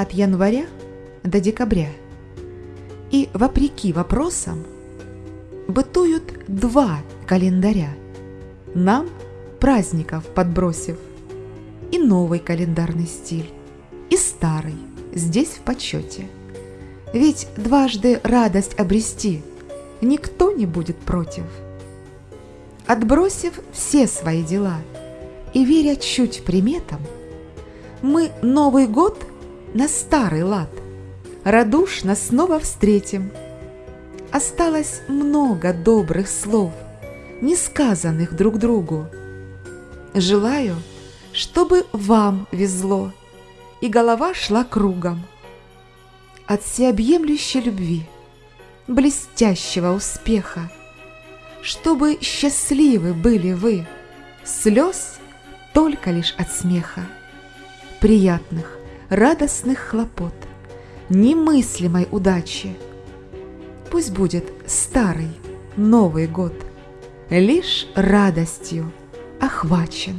от января до декабря. И, вопреки вопросам, бытуют два календаря, нам праздников подбросив, и новый календарный стиль, и старый здесь в почете. Ведь дважды радость обрести никто не будет против. Отбросив все свои дела и веря чуть приметам, мы Новый год на старый лад радушно снова встретим. Осталось много добрых слов, не сказанных друг другу. Желаю, чтобы вам везло, и голова шла кругом. От всеобъемлющей любви, блестящего успеха, чтобы счастливы были вы, слез только лишь от смеха, приятных, радостных хлопот, немыслимой удачи. Пусть будет старый Новый год лишь радостью охвачен.